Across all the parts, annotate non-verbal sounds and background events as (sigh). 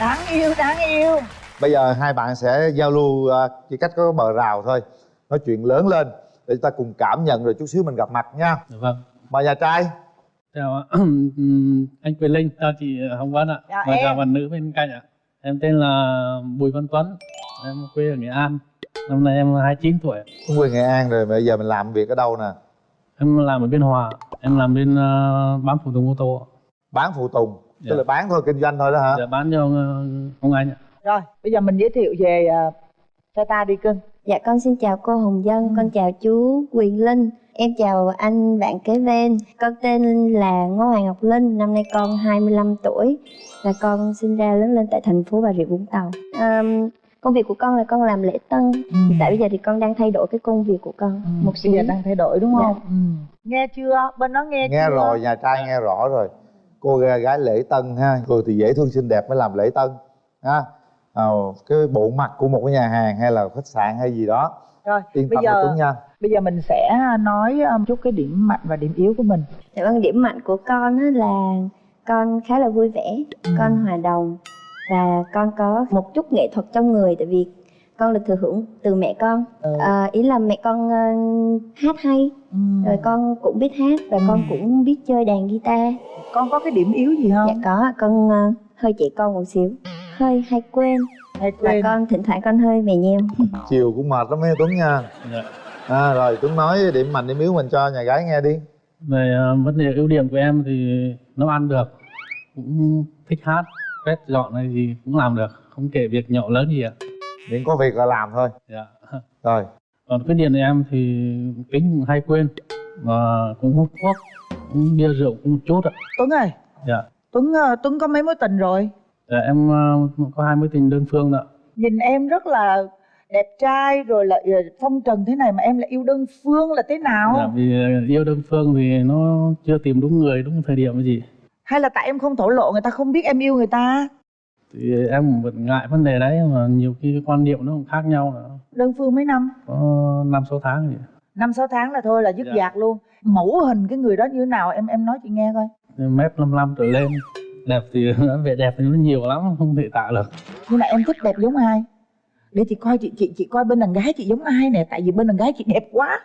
đáng yêu đáng yêu. Bây giờ hai bạn sẽ giao lưu uh, chỉ cách có bờ rào thôi. Nói chuyện lớn lên để chúng ta cùng cảm nhận rồi chút xíu mình gặp mặt nha. Dạ vâng. Mời nhà trai. Chào (clears throat) anh Quyền Linh chào chị Hồng Vân ạ. Chào và em. chào bạn nữ bên cạnh ạ. Em tên là Bùi Văn Tuấn. Em quê ở Nghệ An. Năm nay em 29 tuổi cũng quê nghệ an rồi bây giờ mình làm việc ở đâu nè? Em làm ở Biên Hòa em làm bên uh, bán phụ tùng ô tô bán phụ tùng Dạ. tức là bán thôi kinh doanh thôi đó hả? Để bán cho ờ, ông anh ạ. Rồi bây giờ mình giới thiệu về uh, cho ta đi cưng. Dạ con xin chào cô Hồng Dân, con chào chú Quyền Linh. Em chào anh bạn kế bên. Con tên là Ngô Hoàng Ngọc Linh, năm nay con 25 tuổi Và con sinh ra lớn lên tại thành phố Bà Rịa Vũng Tàu. Ờm, Công việc của con là con làm lễ tân. Hiện tại bây giờ thì con đang thay đổi cái công việc của con. Một xíu bây giờ đang thay đổi đúng không? Dạ. ừ. nghe chưa? Bên nó nghe, nghe chưa? rồi nhà trai nghe rõ rồi cô gái lễ tân ha. Người thì dễ thương xinh đẹp mới làm lễ tân ha. Ờ, cái bộ mặt của một cái nhà hàng hay là khách sạn hay gì đó. Rồi yên bây tâm giờ Tuấn nha. bây giờ mình sẽ nói um, chút cái điểm mạnh và điểm yếu của mình. Dạ vâng, điểm mạnh của con á là con khá là vui vẻ, con hòa đồng và con có một chút nghệ thuật trong người. Tại vì con được thừa hưởng từ mẹ con. Ừ. Ờ, ý là mẹ con ờ, hát hay, ừ. rồi con cũng biết hát và con cũng biết chơi đàn guitar. con có cái điểm yếu gì không Dạ có, con ờ, hơi trẻ con một xíu, hơi hay quên hay và quên con thỉnh thoảng con hơi mè nheo. (laughs) chiều cũng mệt lắm ấy Tuấn nha dạ. à, rồi Tuấn nói điểm mạnh điểm yếu mình cho nhà gái nghe đi về ờ, vấn đề ưu điểm của em thì nấu ăn được cũng thích hát quét dọn hay gì cũng làm được không kể việc nhỏ lớn gì ạ miễn có việc là làm thôi. Dạ. rồi. Còn khuyết điểm của em thì tính hay quên và cũng hút thuốc cũng bia rượu cũng một chút ạ. Tuấn ơi. Dạ. tuấn ờ, tuấn có mấy mối tình rồi? Dạ em ờ, có hai mối tình đơn phương ạ. Nhìn em rất là đẹp trai rồi lại ờ, phong trần thế này mà em lại yêu đơn phương là thế nào? Dạ, vì yêu đơn phương thì nó chưa tìm đúng người đúng thời điểm gì. Hay là tại em không thổ lộ người ta không biết em yêu người ta thì em vẫn ngại vấn đề đấy mà nhiều khi cái quan niệm nó cũng khác nhau nữa. đơn phương mấy năm? Có năm sáu tháng gì. Năm sáu tháng là thôi là dứt Dạ. dạc luôn. Mẫu hình cái người đó như thế nào? Em em nói chị nghe coi. Mét 55 trở lên. Đẹp thì (laughs) vẻ đẹp thì nó nhiều lắm không thể tả được. Nhưng mà em thích đẹp giống ai? Để chị coi chị chị chị coi bên đàn gái chị giống ai nè? Tại vì bên đàn gái chị đẹp quá.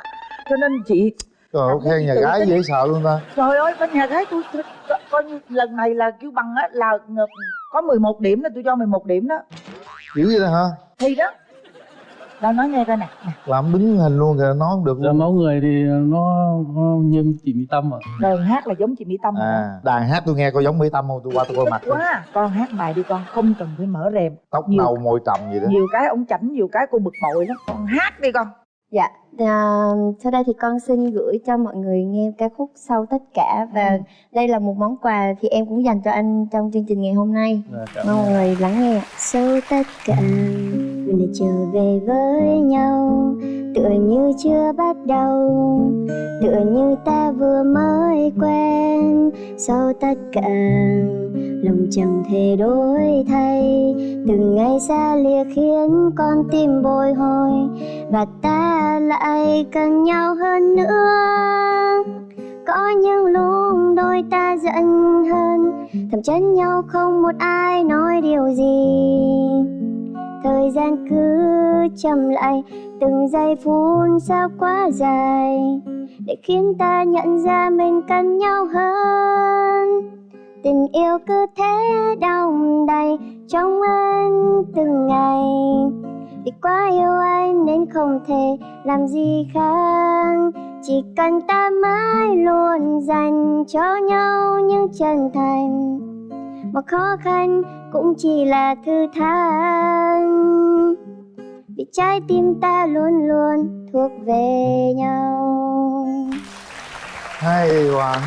Cho nên chị Trời ơi, khen nhà gái tin. dễ sợ luôn ta. Trời ơi bên nhà gái tôi, tôi, tôi coi như lần này là kêu bằng á là ngờ- có 11 điểm là tôi cho 11 điểm đó. Dữ vậy đó hả? Thì đó. Đâu nói nghe coi nè. Làm đứng hình luôn kìa nói không được luôn. mẫu người thì nó, nó như chị Mỹ Tâm à. Đơn hát là giống chị mỹ tâm à. à đàn hát tôi nghe có giống mỹ tâm không? Tôi qua tôi coi mặt thôi quá. Con hát bài đi con không cần phải mở rèm. Tóc nhiều- nâu môi trầm gì đó. nhiều cái ông chảnh nhiều cái cô bực bội lắm. Con hát đi con Dạ, à, sau đây thì con xin gửi cho mọi người nghe ca khúc sau tất cả và Ừ. đây là một món quà thì em cũng dành cho anh trong chương trình ngày hôm nay. Cảm Mong mọi người lắng nghe. Sau tất cả mình lại trở về với nhau tựa như chưa bắt đầu, tựa như ta vừa mới quen. Sau tất cả, lòng chẳng thể đổi thay. Từng ngày xa lìa khiến con tim bồi hồi, và ta lại cần nhau hơn nữa. Có những lúc đôi ta giận hơn thầm chân nhau không một ai nói điều gì thời gian cứ chậm lại, từng giây phút sao quá dài, để khiến ta nhận ra mình cần nhau hơn. Tình yêu cứ thế đong đầy trong anh từng ngày. Vì quá yêu anh nên không thể làm gì khác, chỉ cần ta mãi luôn dành cho nhau những chân thành. Mà khó khăn cũng chỉ là thư thang vì trái tim ta luôn luôn thuộc về nhau. Hay quá.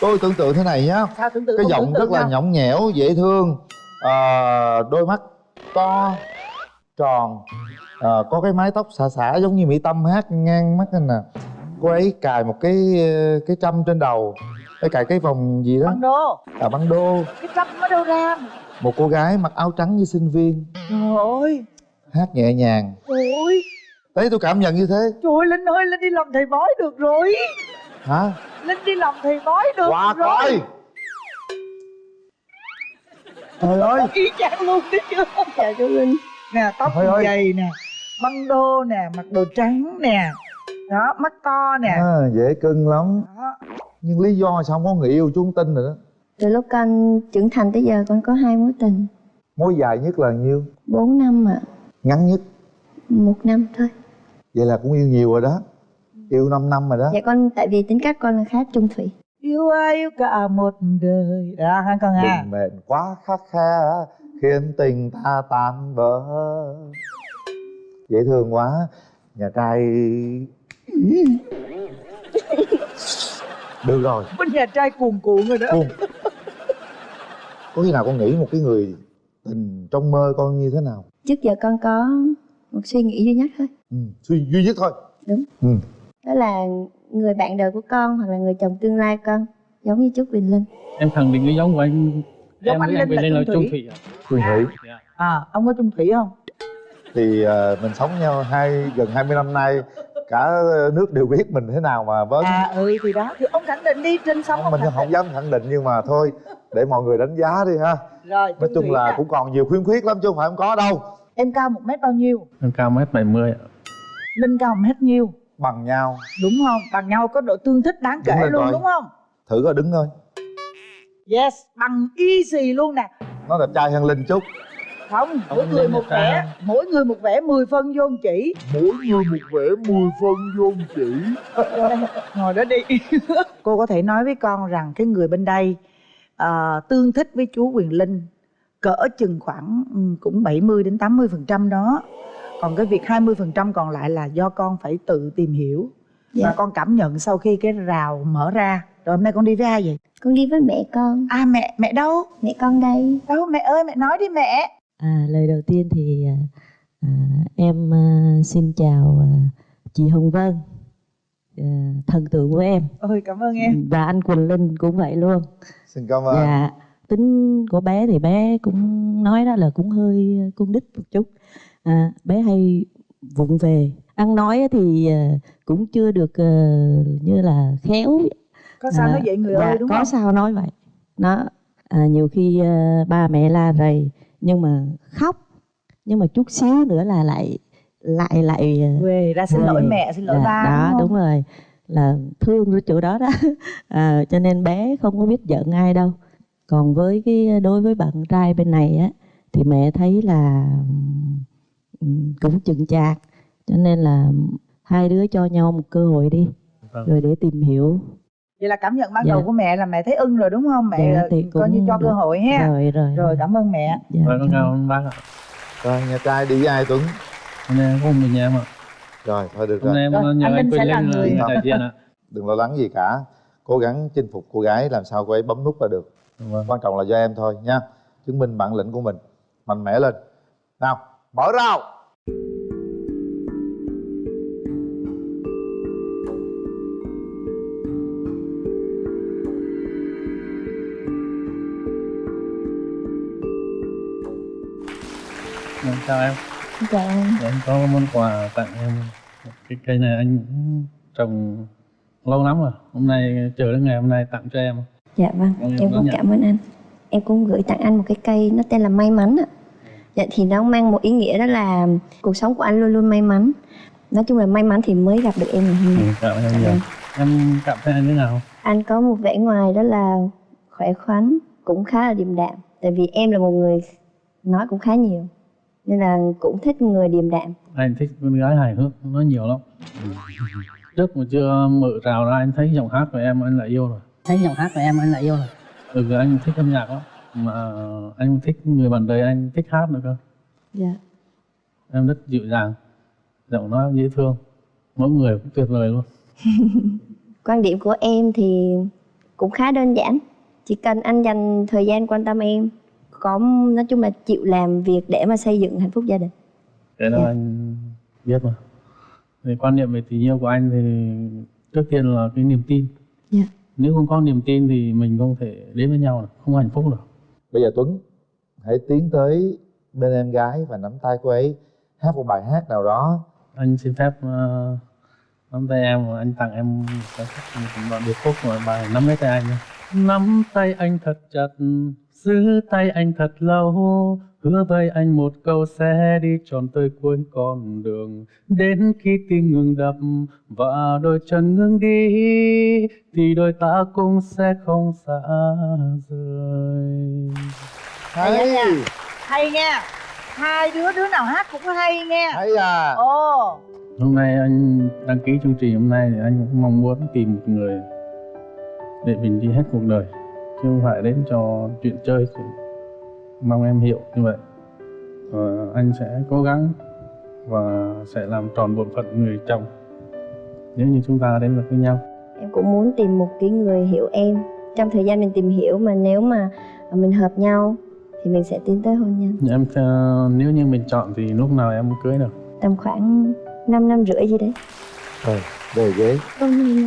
Tôi tưởng tượng thế này nhá. Sao tưởng tượng cái giọng tưởng tượng rất là nhõng nhẽo dễ thương. Ờ, đôi mắt to tròn. Ờ, có cái mái tóc xả xả giống như mỹ tâm hát ngang mắt anh nè cô ấy cài một cái cái trâm trên đầu cái cài cái vòng gì đó? Băng đô. À băng đô. Cái trăm ở đâu ra? Một cô gái mặc áo trắng như sinh viên. Trời ơi. Hát nhẹ nhàng. Trời ơi đấy tôi cảm nhận như thế. Trời ơi linh ơi linh đi làm thầy bói được rồi. Hả? Linh đi làm thầy bói được qua rồi. coi. Trời ơi. y chang luôn đấy chưa chào chú linh. Nè tóc Trời ơi. dày nè băng đô nè mặc đồ trắng nè. Đó mắt to nè. À, dễ cưng lắm. Đó. Nhưng lý do sao không có người yêu chú không tin nữa từ lúc con trưởng thành tới giờ con có hai mối tình. Mối dài nhất là nhiêu? 4 năm ạ. Ngắn nhất? Một năm thôi. Vậy là cũng yêu nhiều rồi đó. Yêu 5 năm rồi đó. Dạ con tại vì tính cách con là khá trung thủy. Yêu ai yêu cả một đời. Đó hả con à? Đừng mệnh quá khắc khe khiến tình ta tan vỡ. Dễ thương quá nhà trai (laughs) được rồi. Bên nhà trai cuồn cuộn rồi đó. Cuồng. có khi nào con nghĩ một cái người tình trong mơ con như thế nào? Trước giờ con có một suy nghĩ duy nhất thôi. Ừ, suy duy nhất thôi. Đúng. ừ. đó là người bạn đời của con hoặc là người chồng tương lai con giống như chú Quỳnh Linh. Em khẳng định cái giống của anh. Giống em anh Linh Quỳnh là Linh là Trung trung Thủy. Phương Thủy. Dạ. à ông có chung thủy không? Thì ờ, mình sống nhau hai gần 20 năm nay cả nước đều biết mình thế nào mà với à ừ thì đó thì ông khẳng định đi trên sóng ông mình khẳng không định. dám khẳng định nhưng mà thôi để mọi người đánh giá đi ha. Rồi nói chung là nè. cũng còn nhiều khuyên khuyết lắm chứ không phải không có đâu. Em cao một mét bao nhiêu? Em cao mét 70 ạ. linh cao một mét nhiêu? Bằng nhau. Đúng không? Bằng nhau có độ tương thích đáng kể luôn rồi. đúng không? Thử coi đứng thôi. Yes bằng easy luôn nè. Nó đẹp trai hơn linh chút không? Mỗi người một vẻ. mỗi người một vẻ 10 phân vô chỉ. Mỗi người một vẻ 10 phân vô chỉ. (laughs) Ngồi đó đi. (laughs) Cô có thể nói với con rằng cái người bên đây à, tương thích với chú Quyền Linh cỡ chừng khoảng ừ, cũng 70 đến 80 phần trăm đó. Còn cái việc 20 phần trăm còn lại là do con phải tự tìm hiểu. Dạ. và con cảm nhận sau khi cái rào mở ra. Rồi hôm nay con đi với ai vậy? Con đi với mẹ con. À mẹ mẹ đâu? Mẹ con đây. Đâu mẹ ơi mẹ nói đi mẹ À, lời đầu tiên thì à, à, em à, xin chào à, chị Hồng Vân, à, thần tượng của em ôi cảm ơn em và anh Quỳnh Linh cũng vậy luôn. xin cảm ơn Dạ, tính của bé thì bé cũng nói đó là cũng hơi cung đích một chút. À, bé hay vụng về, ăn nói thì cũng chưa được như là khéo. có sao À, nói vậy người dạ, ơi đúng có không sao nói vậy. Nó à, nhiều khi ba mẹ la rầy nhưng mà khóc. Nhưng mà chút xíu nữa là lại lại lại à, về ra xin lỗi mẹ xin lỗi Dạ, ba đó đúng rồi. Là thương ở chỗ đó đó. À, (laughs) cho nên bé không có biết giận ai đâu. Còn với cái đối với bạn trai bên này á thì mẹ thấy là cũng chừng chạc. Cho nên là hai đứa cho nhau một cơ hội đi. Vâng. rồi để tìm hiểu vậy là cảm nhận ban Dạ. đầu của mẹ là mẹ thấy ưng rồi đúng không mẹ Dạ, thì coi như cho cơ được. hội ha rồi rồi rồi cảm ơn mẹ dạ, Vâng, con dạ. chào ông bác ạ. rồi nhà trai đi với ai tuấn Hôm nay em có một mình em ạ. rồi thôi được Hôm nay rồi em nhờ anh anh sẽ là người- là đại diện ạ. (laughs) đừng lo lắng gì cả cố gắng chinh phục cô gái làm sao cô ấy bấm nút là được Vâng. quan trọng là do em thôi nha chứng minh bản lĩnh của mình mạnh mẽ lên nào mở rào chào em. chào anh Dạ, Em có món quà tặng em. Cái cây này anh trồng lâu lắm rồi. Hôm nay chờ đến ngày hôm nay tặng cho em. dạ vâng em em cũng nhận. cảm ơn anh em cũng gửi tặng anh một cái cây nó tên là may mắn ạ dạ thì nó mang một ý nghĩa đó là cuộc sống của anh luôn luôn may mắn nói chung là may mắn thì mới gặp được em ngày hôm nay Ừ, cảm ơn em Dạ vâng. Em cảm thấy anh thế nào? anh có một vẻ ngoài đó là khỏe khoắn cũng khá là điềm đạm tại vì em là một người nói cũng khá nhiều nên là cũng thích người điềm đạm Anh thích con gái hài hước, nói nhiều lắm. Trước mà chưa mở rào ra anh thấy giọng hát của em anh lại yêu rồi. thấy giọng hát của em anh lại yêu rồi Ừ, anh thích âm nhạc lắm. Mà anh thích người bạn đời anh thích hát nữa cơ. dạ Em rất dịu dàng, giọng nói dễ thương. Mỗi người cũng tuyệt vời luôn. (laughs) quan điểm của em thì cũng khá đơn giản chỉ cần anh dành thời gian quan tâm em có nói chung là chịu làm việc để mà xây dựng hạnh phúc gia đình Cái đó Dạ. anh biết mà. Thì quan niệm về tình yêu của anh thì trước tiên là cái niềm tin. Dạ. Nếu không có niềm tin thì mình không thể đến với nhau được, không hạnh phúc được. bây giờ tuấn hãy tiến tới bên em gái và nắm tay cô ấy hát một bài hát nào đó Anh xin phép uh, nắm tay em và anh tặng em một đoạn điệp khúc và bài nắm lấy tay anh. nhé. Nắm tay anh thật chặt giữ tay anh thật lâu. Hứa với anh một câu sẽ đi tròn tới cuối con đường. Đến khi tim ngừng đập và đôi chân ngừng đi thì đôi ta cũng sẽ không xa rời. Hay nha. hay nha. Hai đứa đứa nào hát cũng hay nghe hay à. Ồ. Hôm nay anh đăng ký chương trình hôm nay thì anh cũng mong muốn tìm một người để mình đi hết cuộc đời. Chứ không phải đến cho chuyện chơi thì mong em hiểu như vậy. Và anh sẽ cố gắng và sẽ làm tròn bổn phận người chồng. Nếu như chúng ta đến được với nhau. Em cũng muốn tìm một cái người hiểu em. Trong thời gian mình tìm hiểu mà nếu mà mình hợp nhau thì mình sẽ tiến tới hôn nhân. Em ờ, nếu như mình chọn thì lúc nào em cưới được. Tầm khoảng 5 năm rưỡi gì đấy. Rồi về ghế.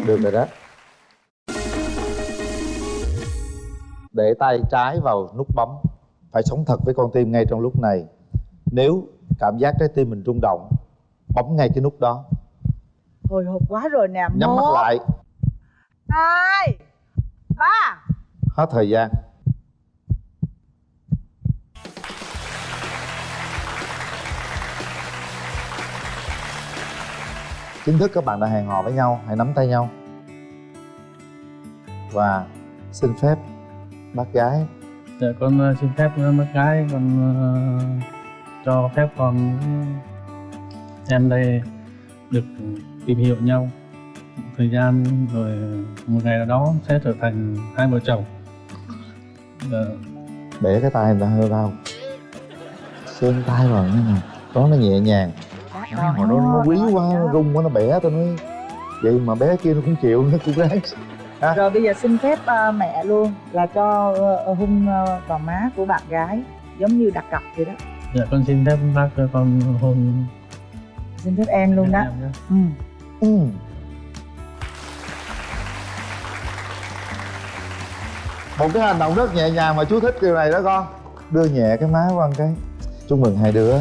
Được rồi đó để tay trái vào nút bấm. Phải sống thật với con tim ngay trong lúc này. Nếu cảm giác trái tim mình rung động bấm ngay cái nút đó. Hồi hộp quá rồi nè nhắm mắt lại. hai ba. Hết thời gian. Chính thức các bạn đã hẹn hò với nhau hãy nắm tay nhau. Và xin phép bác gái. Dạ con ờ, xin phép ờ, bác gái con ờ, cho phép con em đây được tìm hiểu nhau một thời gian rồi một ngày nào đó sẽ trở thành hai vợ chồng. Dạ, bẻ cái tay người ta hơi đau. Sơn tay vào như này đó nó nhẹ nhàng. Mà nó, nó quý quá nó rung quá nó bẻ tôi nói. Vậy mà bé kia nó cũng chịu nó cũng ráng rồi bây giờ xin phép ờ, mẹ luôn là cho ờ, hung ờ, vào má của bạn gái giống như đặt cọc vậy đó. Dạ con xin phép bác cho con hôn xin phép em luôn đó. Em nhé. ừ. ừ. một cái hành động rất nhẹ nhàng mà chú thích điều này đó con. Đưa nhẹ cái má qua cái. Chúc mừng hai đứa